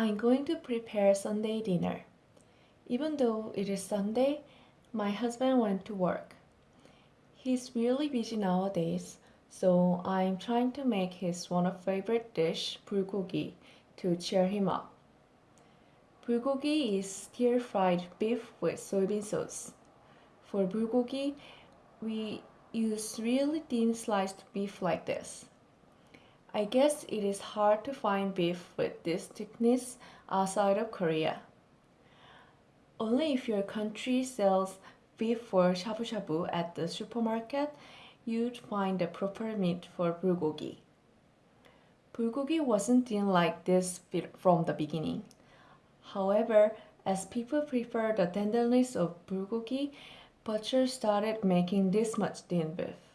I'm going to prepare Sunday dinner. Even though it is Sunday, my husband went to work. He's really busy nowadays, so I'm trying to make his one of favorite dish, bulgogi, to cheer him up. Bulgogi is stir-fried beef with soybean sauce. For bulgogi, we use really thin sliced beef like this. I guess it is hard to find beef with this thickness outside of Korea. Only if your country sells beef for shabu shabu at the supermarket, you'd find the proper meat for bulgogi. Bulgogi wasn't thin like this from the beginning. However, as people prefer the tenderness of bulgogi, butchers started making this much thin beef.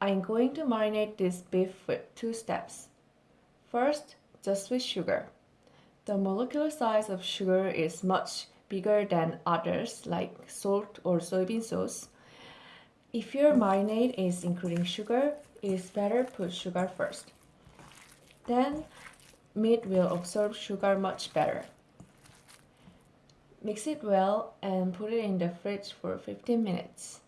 I'm going to marinate this beef with two steps. First, just with sugar. The molecular size of sugar is much bigger than others like salt or soybean sauce. If your marinade is including sugar, it is better put sugar first. Then meat will absorb sugar much better. Mix it well and put it in the fridge for 15 minutes.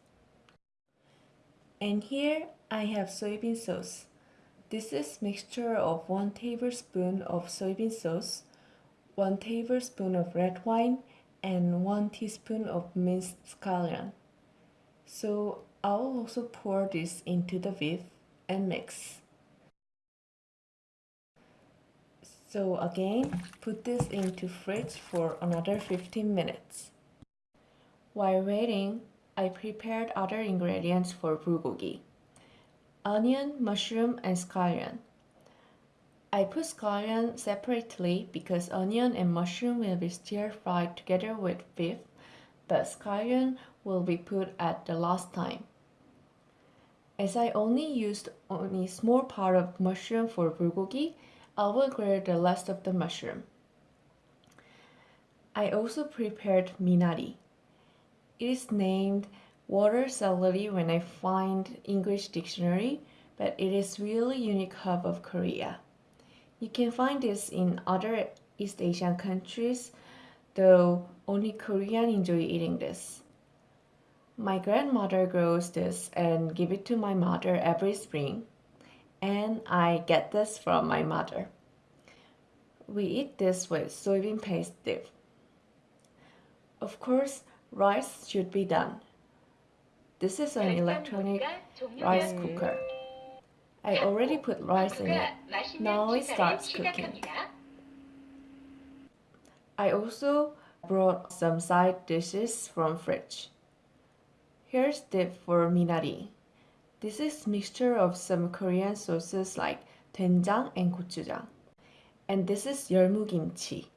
And here I have soybean sauce. This is mixture of 1 tablespoon of soybean sauce, 1 tablespoon of red wine, and 1 teaspoon of minced scallion. So I'll also pour this into the beef and mix. So again, put this into fridge for another 15 minutes. While waiting, I prepared other ingredients for bulgogi. Onion, mushroom, and scallion. I put scallion separately because onion and mushroom will be stir-fried together with beef, but scallion will be put at the last time. As I only used only small part of mushroom for bulgogi, I will grill the rest of the mushroom. I also prepared minari. It is named water celery when I find English dictionary, but it is really unique herb of Korea. You can find this in other East Asian countries, though only Korean enjoy eating this. My grandmother grows this and give it to my mother every spring and I get this from my mother. We eat this with soybean paste dip. Of course, rice should be done. This is an electronic rice cooker. I already put rice in it. Now it starts cooking. I also brought some side dishes from fridge. Here's dip for minari. This is mixture of some Korean sauces like doenjang and gochujang. And this is yeolmu kimchi.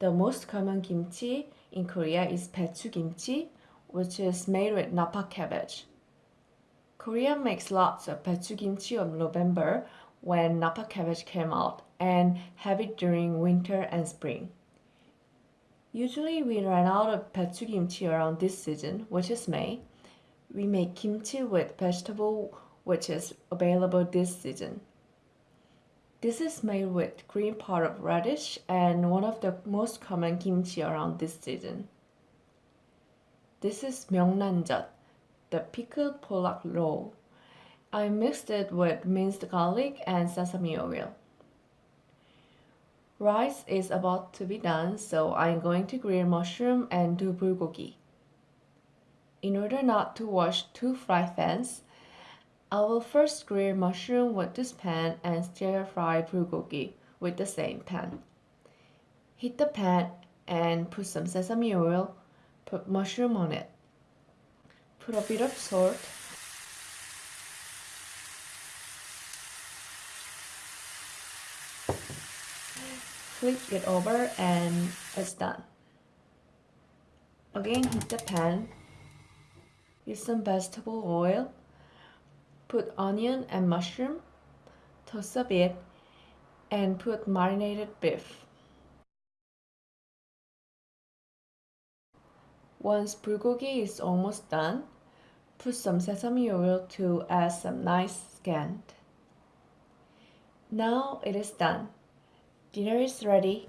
The most common kimchi in Korea is kimchi, which is made with napa cabbage. Korea makes lots of baechu kimchi of November when napa cabbage came out and have it during winter and spring. Usually we run out of baechu kimchi around this season, which is May, we make kimchi with vegetable which is available this season. This is made with green part of radish and one of the most common kimchi around this season. This is myeongnanjeot, the pickled pollock roll. I mixed it with minced garlic and sesame oil. Rice is about to be done, so I'm going to grill mushroom and do bulgogi. In order not to wash two fry pans, I will first grill mushroom with this pan and stir fry bulgogi with the same pan. Heat the pan and put some sesame oil, put mushroom on it. Put a bit of salt, flip it over and it's done. Again heat the pan Use some vegetable oil. Put onion and mushroom. Toss a bit and put marinated beef. Once bulgogi is almost done, put some sesame oil to add some nice scent. Now it is done. Dinner is ready.